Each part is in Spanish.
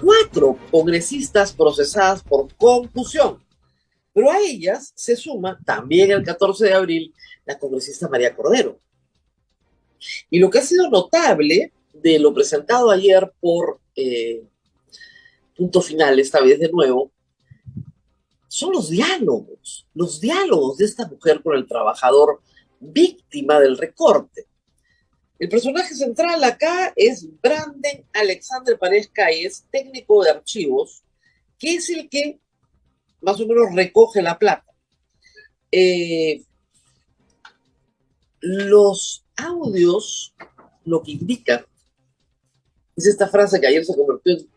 Cuatro congresistas procesadas por confusión. Pero a ellas se suma también el 14 de abril la congresista María Cordero. Y lo que ha sido notable de lo presentado ayer por eh, punto final, esta vez de nuevo, son los diálogos, los diálogos de esta mujer con el trabajador víctima del recorte. El personaje central acá es Branden Alexander Paredes es técnico de archivos, que es el que más o menos recoge la plata. Eh, los audios lo que indican es esta frase que ayer se convirtió en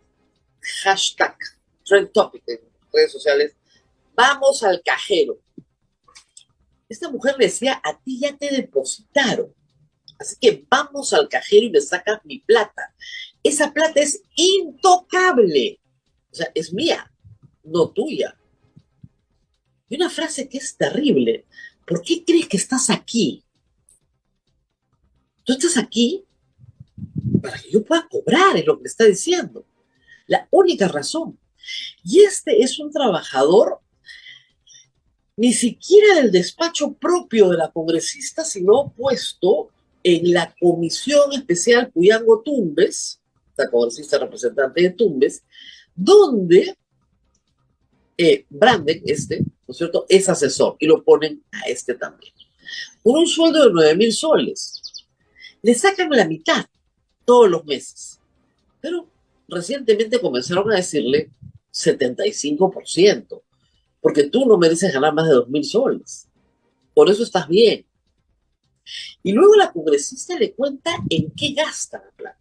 hashtag, trend topic en redes sociales, vamos al cajero. Esta mujer decía, a ti ya te depositaron, así que vamos al cajero y me sacas mi plata. Esa plata es intocable, o sea, es mía, no tuya. Y una frase que es terrible, ¿por qué crees que estás aquí? Tú estás aquí para que yo pueda cobrar, es lo que está diciendo. La única razón. Y este es un trabajador ni siquiera del despacho propio de la congresista, sino puesto en la Comisión Especial Cuyango Tumbes, la congresista representante de Tumbes, donde eh, Branden, este, ¿no es cierto?, es asesor y lo ponen a este también. Con un sueldo de 9 mil soles le sacan la mitad todos los meses. Pero recientemente comenzaron a decirle 75%, porque tú no mereces ganar más de 2 mil soles. Por eso estás bien. Y luego la congresista le cuenta en qué gasta la plata.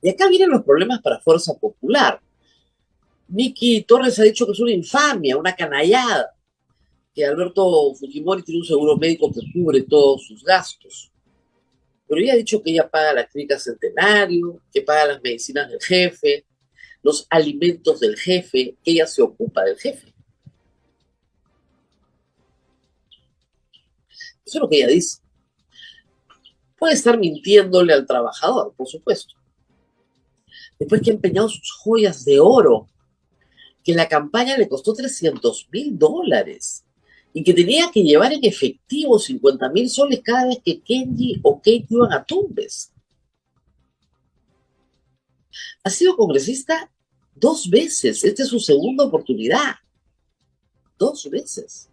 Y acá vienen los problemas para Fuerza Popular. Miki Torres ha dicho que es una infamia, una canallada, que Alberto Fujimori tiene un seguro médico que cubre todos sus gastos. Pero ella ha dicho que ella paga la clínica centenario, que paga las medicinas del jefe, los alimentos del jefe, que ella se ocupa del jefe. Eso es lo que ella dice. Puede estar mintiéndole al trabajador, por supuesto. Después que ha empeñado sus joyas de oro, que la campaña le costó 300 mil dólares y que tenía que llevar en efectivo 50 mil soles cada vez que Kenji o Kate iban a Tumbes. Ha sido congresista dos veces. Esta es su segunda oportunidad. Dos veces.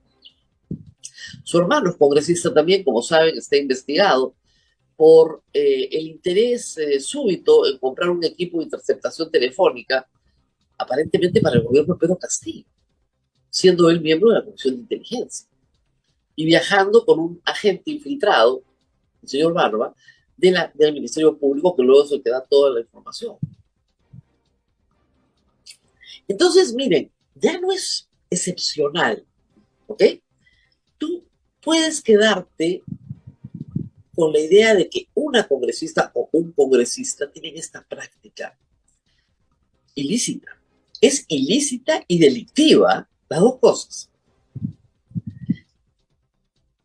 Su hermano es congresista también, como saben, está investigado por eh, el interés eh, súbito en comprar un equipo de interceptación telefónica, aparentemente para el gobierno de Pedro Castillo siendo él miembro de la Comisión de Inteligencia y viajando con un agente infiltrado, el señor Barba, de la, del Ministerio Público, que luego se te da toda la información. Entonces, miren, ya no es excepcional, ¿ok? Tú puedes quedarte con la idea de que una congresista o un congresista tienen esta práctica ilícita. Es ilícita y delictiva las dos cosas.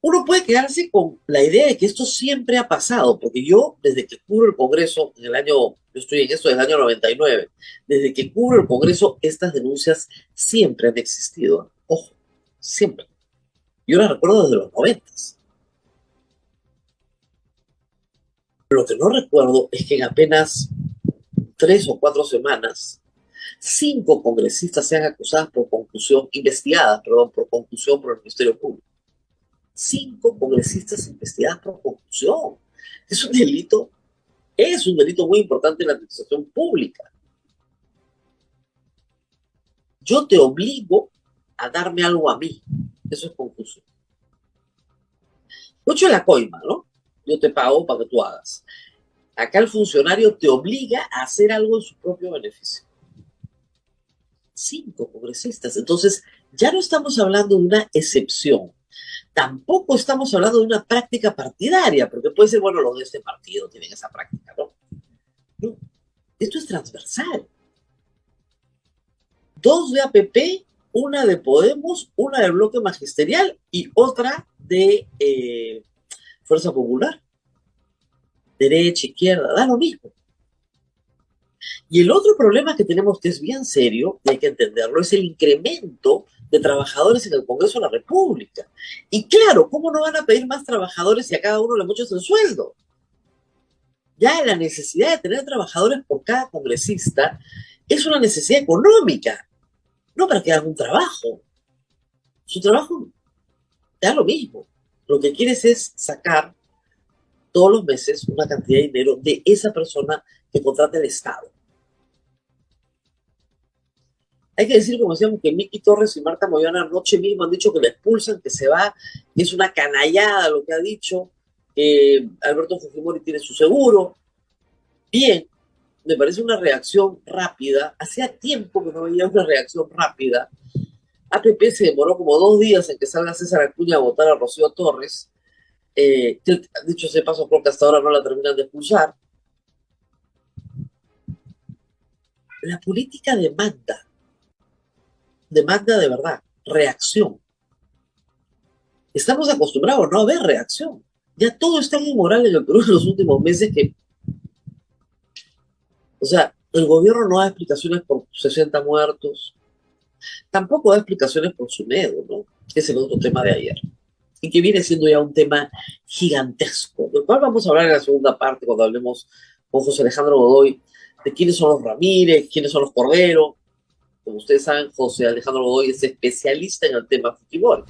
Uno puede quedarse con la idea de que esto siempre ha pasado, porque yo, desde que cubro el Congreso, en el año, yo estoy en esto desde el año 99, desde que cubro el Congreso, estas denuncias siempre han existido. Ojo, siempre. Yo las recuerdo desde los 90. Lo que no recuerdo es que en apenas tres o cuatro semanas cinco congresistas sean acusadas por conclusión, investigadas, perdón, por conclusión por el Ministerio Público. Cinco congresistas investigadas por conclusión. Es un delito, es un delito muy importante en la administración pública. Yo te obligo a darme algo a mí. Eso es conclusión. Mucho la coima, ¿no? Yo te pago para que tú hagas. Acá el funcionario te obliga a hacer algo en su propio beneficio cinco congresistas. Entonces, ya no estamos hablando de una excepción. Tampoco estamos hablando de una práctica partidaria, porque puede ser, bueno, los de este partido tienen esa práctica, ¿no? No, esto es transversal. Dos de APP, una de Podemos, una del bloque magisterial y otra de eh, Fuerza Popular. Derecha, izquierda, da lo mismo. Y el otro problema que tenemos, que es bien serio, y hay que entenderlo, es el incremento de trabajadores en el Congreso de la República. Y claro, ¿cómo no van a pedir más trabajadores si a cada uno le muchos el sueldo? Ya la necesidad de tener trabajadores por cada congresista es una necesidad económica, no para que hagan un trabajo. Su trabajo da lo mismo. Lo que quieres es sacar todos los meses una cantidad de dinero de esa persona que contrata el Estado. Hay que decir, como decíamos, que Miki Torres y Marta Moyana anoche mismo han dicho que la expulsan, que se va, que es una canallada lo que ha dicho, que Alberto Fujimori tiene su seguro. Bien, me parece una reacción rápida. Hacía tiempo que no veía una reacción rápida. APP se demoró como dos días en que salga César Acuña a votar a Rocío Torres. Eh, dicho ese paso, creo que hasta ahora no la terminan de expulsar. La política demanda demanda de verdad reacción. Estamos acostumbrados no a ver reacción. Ya todo está inmoral en el Perú en los últimos meses que... O sea, el gobierno no da explicaciones por 60 muertos, tampoco da explicaciones por su miedo, ¿no? Que es el otro tema de ayer. Y que viene siendo ya un tema gigantesco, del cual vamos a hablar en la segunda parte cuando hablemos con José Alejandro Godoy de quiénes son los Ramírez, quiénes son los Cordero, como ustedes saben, José Alejandro Godoy es especialista en el tema Fujimori.